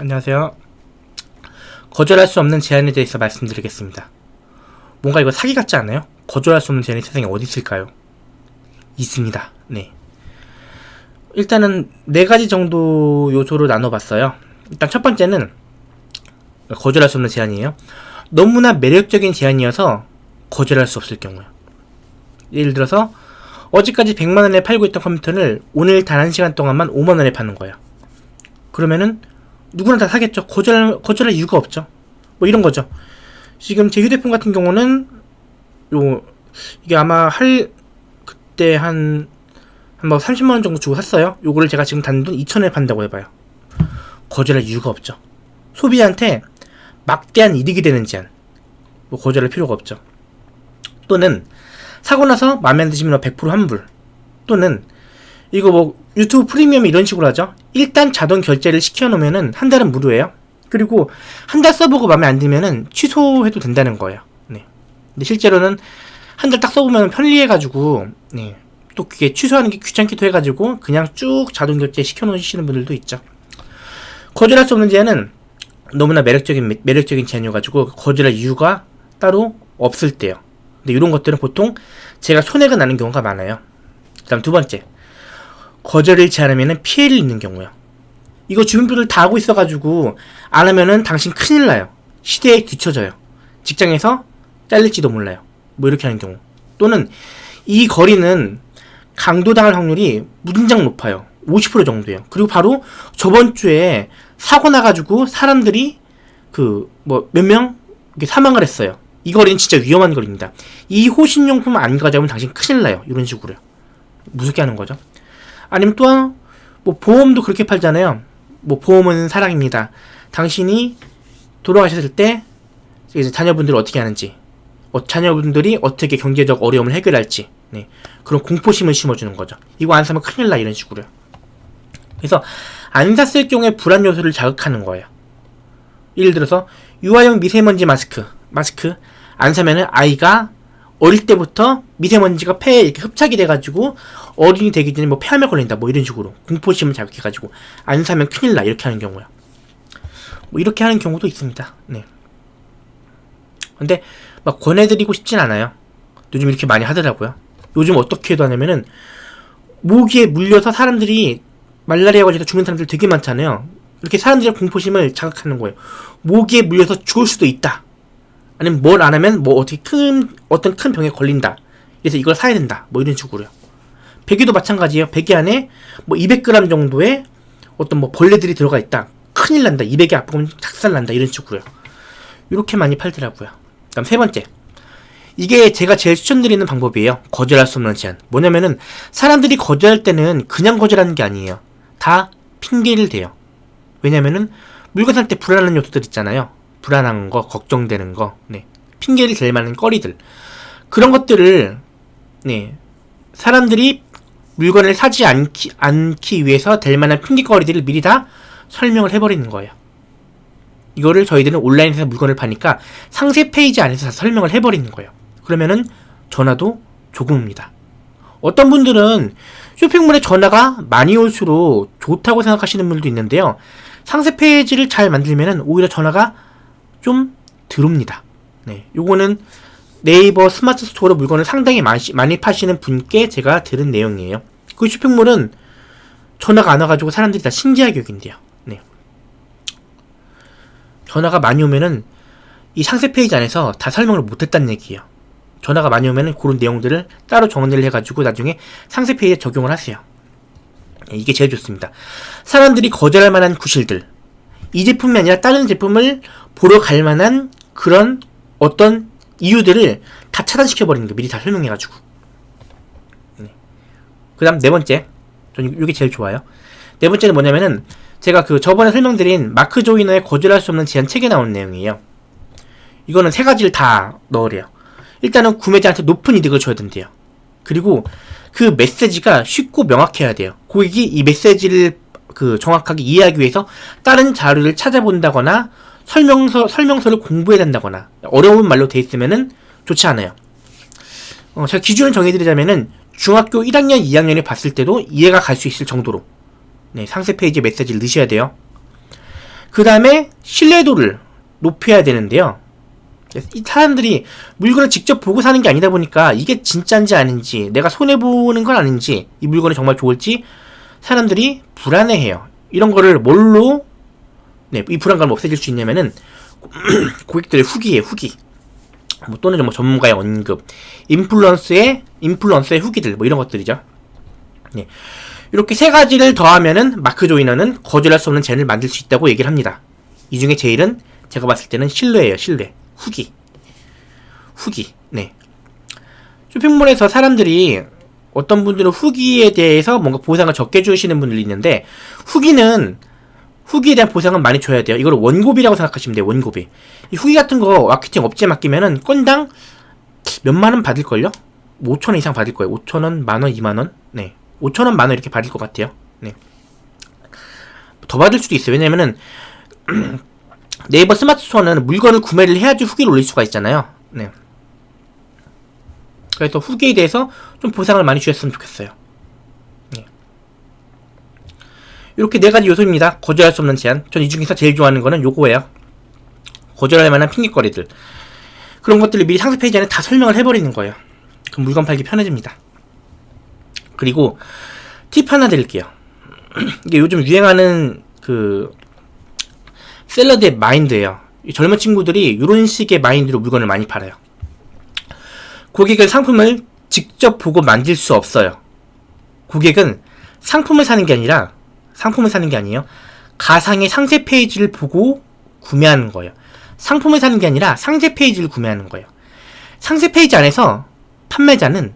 안녕하세요. 거절할 수 없는 제안에 대해서 말씀드리겠습니다. 뭔가 이거 사기 같지 않아요? 거절할 수 없는 제안이 세상에 어디 있을까요? 있습니다. 네. 일단은 네 가지 정도 요소로 나눠봤어요. 일단 첫 번째는 거절할 수 없는 제안이에요. 너무나 매력적인 제안이어서 거절할 수 없을 경우요. 예를 들어서 어제까지 100만원에 팔고 있던 컴퓨터를 오늘 단 1시간 동안만 5만원에 파는 거예요. 그러면은 누구나 다 사겠죠. 거절, 거절할 이유가 없죠. 뭐 이런 거죠. 지금 제 휴대폰 같은 경우는 요 이게 아마 할 그때 한 한뭐 30만 원 정도 주고 샀어요. 요거를 제가 지금 단돈 2천원에 판다고 해봐요. 거절할 이유가 없죠. 소비자한테 막대한 이득이 되는 제한. 뭐 거절할 필요가 없죠. 또는 사고 나서 마음에 안 드시면 100% 환불. 또는 이거 뭐 유튜브 프리미엄 이런 식으로 하죠. 일단 자동 결제를 시켜놓으면은 한 달은 무료예요. 그리고 한 달 써보고 마음에 안 들면은 취소해도 된다는 거예요. 네. 근데 실제로는 한 달 딱 써보면 편리해가지고 네. 또 그게 취소하는 게 귀찮기도 해가지고 그냥 쭉 자동 결제 시켜놓으시는 분들도 있죠. 거절할 수 없는 제한은 너무나 매력적인 매력적인 제한이어가지고 거절할 이유가 따로 없을 때요. 근데 이런 것들은 보통 제가 손해가 나는 경우가 많아요. 그 다음 두 번째 거절을 제한하면 피해를 입는 경우요. 이거 분들 다 하고 있어가지고 안 하면은 당신 큰일 나요. 시대에 뒤처져요. 직장에서 잘릴지도 몰라요. 뭐 이렇게 하는 경우. 또는 이 거리는 강도당할 확률이 무진장 높아요. 50% 정도예요. 그리고 바로 저번 주에 사고 나가지고 사람들이 그 뭐 몇 명 사망을 했어요. 이 거리는 진짜 위험한 거리입니다. 이 호신용품 안 가져오면 당신 큰일 나요. 이런 식으로요. 무섭게 하는 거죠. 아니면 또뭐 보험도 그렇게 팔잖아요. 뭐 보험은 사랑입니다. 당신이 돌아가셨을 때 이제 자녀분들 어떻게 하는지, 어, 자녀분들이 어떻게 경제적 어려움을 해결할지, 네. 그런 공포심을 심어주는 거죠. 이거 안 사면 큰일 나 이런 식으로요. 그래서 안 샀을 경우에 불안 요소를 자극하는 거예요. 예를 들어서 유아용 미세먼지 마스크, 마스크 안 사면은 아이가 어릴 때부터 미세먼지가 폐에 이렇게 흡착이 돼가지고 어린이 되기 전에 뭐 폐암에 걸린다 뭐 이런 식으로 공포심을 자극해가지고 안 사면 큰일 나 이렇게 하는 경우야. 뭐 이렇게 하는 경우도 있습니다. 네. 근데 막 권해드리고 싶진 않아요. 요즘 이렇게 많이 하더라고요. 요즘 어떻게 해도 하냐면은 모기에 물려서 사람들이 말라리아 걸려서 죽는 사람들 되게 많잖아요. 이렇게 사람들의 공포심을 자극하는 거예요. 모기에 물려서 죽을 수도 있다. 아니면 뭘 안 하면 뭐 어떻게 큰 어떤 큰 병에 걸린다. 그래서 이걸 사야 된다. 뭐 이런 식으로요. 베개도 마찬가지예요. 베개 안에 뭐 200g 정도의 어떤 뭐 벌레들이 들어가 있다. 큰일 난다. 200이 아프면 작살 난다. 이런 식으로요. 이렇게 많이 팔더라고요. 그다음 세 번째. 이게 제가 제일 추천드리는 방법이에요. 거절할 수 없는 제한. 뭐냐면은 사람들이 거절할 때는 그냥 거절하는 게 아니에요. 다 핑계를 대요. 왜냐면은 물건 살 때 불안한 요소들 있잖아요. 불안한 거, 걱정되는 거, 네. 핑계를 댈 만한 거리들. 그런 것들을, 네. 사람들이 물건을 사지 않기, 않기 위해서 될 만한 핑계거리들을 미리 다 설명을 해버리는 거예요. 이거를 저희들은 온라인에서 물건을 파니까 상세 페이지 안에서 다 설명을 해버리는 거예요. 그러면은 전화도 조금 옵니다. 어떤 분들은 쇼핑몰에 전화가 많이 올수록 좋다고 생각하시는 분들도 있는데요. 상세 페이지를 잘 만들면은 오히려 전화가 좀 들어옵니다. 네, 요거는 네이버 스마트 스토어로 물건을 상당히 많이, 많이 파시는 분께 제가 들은 내용이에요. 그 쇼핑몰은 전화가 안 와가지고 사람들이 다 신기하게 여긴대요. 네. 전화가 많이 오면은 이 상세 페이지 안에서 다 설명을 못했다는 얘기예요. 전화가 많이 오면은 그런 내용들을 따로 정리를 해가지고 나중에 상세 페이지에 적용을 하세요. 네, 이게 제일 좋습니다. 사람들이 거절할 만한 구실들. 이 제품이 아니라 다른 제품을 보러 갈 만한 그런 어떤 이유들을 다 차단시켜버리는 거 미리 다 설명해가지고. 네. 그 다음 네 번째. 이게 제일 좋아요. 네 번째는 뭐냐면은 제가 그 저번에 설명드린 마크 조이너의 거절할 수 없는 제한 책에 나온 내용이에요. 이거는 세 가지를 다 넣으래요. 일단은 구매자한테 높은 이득을 줘야 된대요. 그리고 그 메시지가 쉽고 명확해야 돼요. 고객이 이 메시지를 그 정확하게 이해하기 위해서 다른 자료를 찾아본다거나 설명서 설명서를 공부해야 된다거나 어려운 말로 돼 있으면은 좋지 않아요. 어, 제가 기준을 정해드리자면은 중학교 1학년, 2학년에 봤을 때도 이해가 갈 수 있을 정도로 네, 상세 페이지 메시지를 넣으셔야 돼요. 그 다음에 신뢰도를 높여야 되는데요. 이 사람들이 물건을 직접 보고 사는 게 아니다 보니까 이게 진짜인지 아닌지 내가 손해보는 건 아닌지 이 물건이 정말 좋을지 사람들이 불안해해요. 이런 거를 뭘로 네, 이 불안감을 없애줄 수 있냐면은 고객들의 후기에 후기 뭐 또는 뭐 전문가의 언급 인플루언스의 인플루언서의 후기들 뭐 이런 것들이죠. 네. 이렇게 세 가지를 더하면은 마크 조이너는 거절할 수 없는 젠을 만들 수 있다고 얘기를 합니다. 이 중에 제일은 제가 봤을 때는 신뢰예요. 신뢰. 후기. 후기. 네. 쇼핑몰에서 사람들이 어떤 분들은 후기에 대해서 뭔가 보상을 적게 주시는 분들이 있는데 후기는 후기에 대한 보상은 많이 줘야 돼요. 이걸 원고비라고 생각하시면 돼요. 원고비. 이 후기 같은 거 마케팅 업체 맡기면은 건당 몇만 원 받을걸요? 5천 원 이상 받을 거예요. 5천 원, 만 원, 2만 원. 네. 5천 원, 만 원 이렇게 받을 것 같아요. 네. 더 받을 수도 있어요. 왜냐면은 네이버 스마트 스토어는 물건을 구매를 해야지 후기를 올릴 수가 있잖아요. 네. 그래서 후기에 대해서 좀 보상을 많이 주셨으면 좋겠어요. 네. 이렇게 네 가지 요소입니다. 거절할 수 없는 제안. 전 이 중에서 제일 좋아하는 거는 요거예요. 거절할 만한 핑계거리들. 그런 것들을 미리 상세 페이지 안에 다 설명을 해버리는 거예요. 그럼 물건 팔기 편해집니다. 그리고 팁 하나 드릴게요. 이게 요즘 유행하는 그 seller들의 마인드예요. 이 젊은 친구들이 이런 식의 마인드로 물건을 많이 팔아요. 고객은 상품을 직접 보고 만질 수 없어요. 고객은 상품을 사는 게 아니라 상품을 사는 게 아니에요. 가상의 상세 페이지를 보고 구매하는 거예요. 상품을 사는 게 아니라 상세 페이지를 구매하는 거예요. 상세 페이지 안에서 판매자는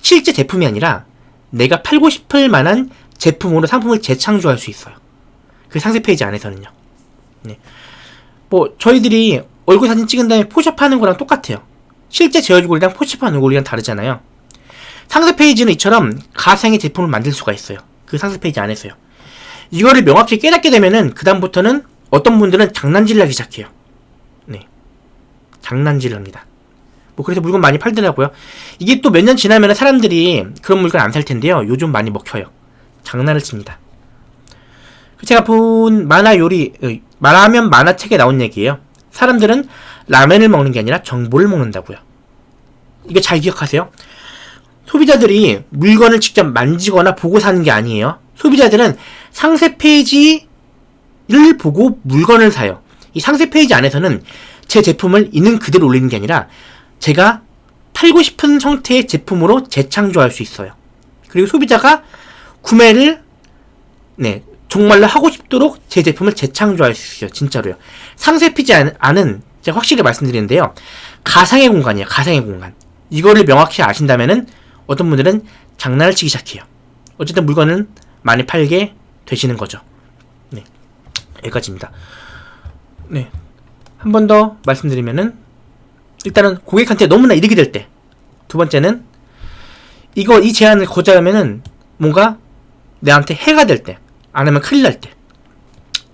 실제 제품이 아니라 내가 팔고 싶을 만한 제품으로 상품을 재창조할 수 있어요. 그 상세 페이지 안에서는요. 네. 뭐 저희들이 얼굴 사진 찍은 다음에 포샵하는 거랑 똑같아요. 실제 제 얼굴이랑 포샵한 얼굴이랑 다르잖아요. 상세 페이지는 이처럼 가상의 제품을 만들 수가 있어요. 그 상세 페이지 안에서요. 이거를 명확히 깨닫게 되면은 그 다음부터는 어떤 분들은 장난질 하기 시작해요. 네, 장난질 합니다. 뭐 그래서 물건 많이 팔더라고요. 이게 또 몇 년 지나면 사람들이 그런 물건 안 살 텐데요. 요즘 많이 먹혀요. 장난을 칩니다. 제가 본 만화 요리 어, 말하면 만화책에 나온 얘기예요. 사람들은 라면을 먹는 게 아니라 정보를 먹는다고요. 이거 잘 기억하세요. 소비자들이 물건을 직접 만지거나 보고 사는 게 아니에요. 소비자들은 상세 페이지를 보고 물건을 사요. 이 상세 페이지 안에서는 제 제품을 있는 그대로 올리는 게 아니라 제가 팔고 싶은 형태의 제품으로 재창조할 수 있어요. 그리고 소비자가 구매를 네 정말로 하고 싶도록 제 제품을 재창조할 수 있어요. 진짜로요. 상세 페이지 안은 제가 확실히 말씀드리는데요. 가상의 공간이에요. 가상의 공간. 이거를 명확히 아신다면은 어떤 분들은 장난을 치기 시작해요. 어쨌든 물건은 많이 팔게 되시는 거죠. 네. 여기까지입니다. 네. 한 번 더 말씀드리면은 일단은 고객한테 너무나 이득이 될 때. 두 번째는 이거 이 제안을 거절하면은 뭔가 내한테 해가 될 때. 안 하면 큰일 날 때.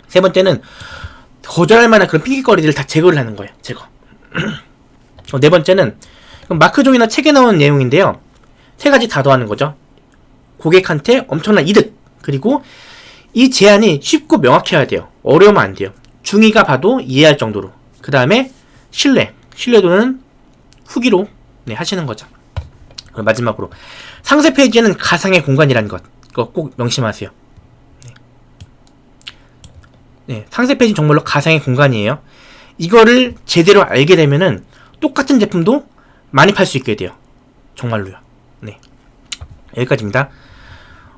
세 번째는 거절할 만한 그런 핑계거리들을 다 제거를 하는 거예요. 제거. 어, 네 번째는 마크종이나 책에 나온 내용인데요. 세 가지 다 더하는 거죠. 고객한테 엄청난 이득 그리고 이 제안이 쉽고 명확해야 돼요. 어려우면 안 돼요. 중위가 봐도 이해할 정도로. 그 다음에 신뢰. 신뢰도는 후기로 네, 하시는 거죠. 마지막으로 상세 페이지에는 가상의 공간이라는 것. 꼭 명심하세요. 네. 네, 상세 페이지 정말로 가상의 공간이에요. 이거를 제대로 알게 되면은 똑같은 제품도 많이 팔 수 있게 돼요. 정말로요. 네. 여기까지입니다.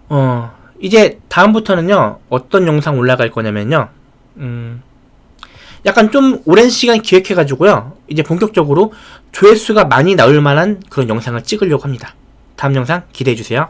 어, 이제 다음부터는요, 어떤 영상 올라갈 거냐면요, 음, 약간 좀 오랜 시간 기획해가지고요, 이제 본격적으로 조회수가 많이 나올 만한 그런 영상을 찍으려고 합니다. 다음 영상 기대해주세요.